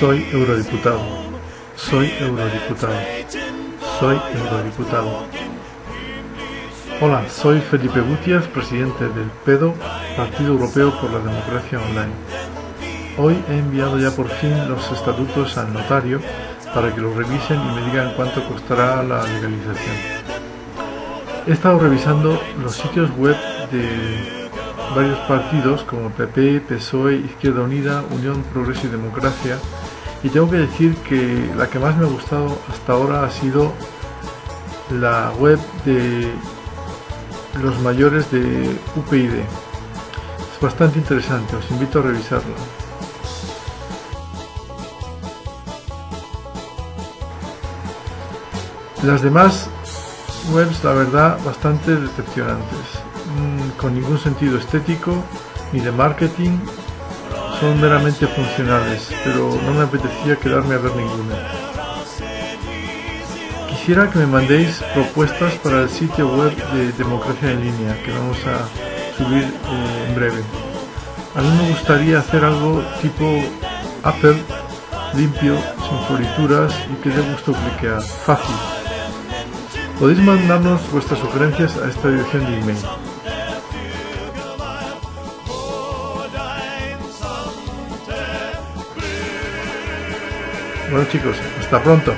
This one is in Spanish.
Soy eurodiputado. Soy eurodiputado. Soy eurodiputado. Hola, soy Felipe Gutiérrez, presidente del PEDO, Partido Europeo por la Democracia Online. Hoy he enviado ya por fin los estatutos al notario para que los revisen y me digan cuánto costará la legalización. He estado revisando los sitios web de varios partidos como PP, PSOE, Izquierda Unida, Unión Progreso y Democracia y tengo que decir que la que más me ha gustado hasta ahora ha sido la web de los mayores de UPyD. Es bastante interesante, os invito a revisarla. Las demás webs, la verdad, bastante decepcionantes, mm, con ningún sentido estético ni de marketing son meramente funcionales, pero no me apetecía quedarme a ver ninguna. Quisiera que me mandéis propuestas para el sitio web de Democracia en Línea, que vamos a subir eh, en breve. A mí me gustaría hacer algo tipo Apple, limpio, sin florituras y que dé gusto cliquear. Fácil. Podéis mandarnos vuestras sugerencias a esta dirección de email. Bueno chicos, hasta pronto.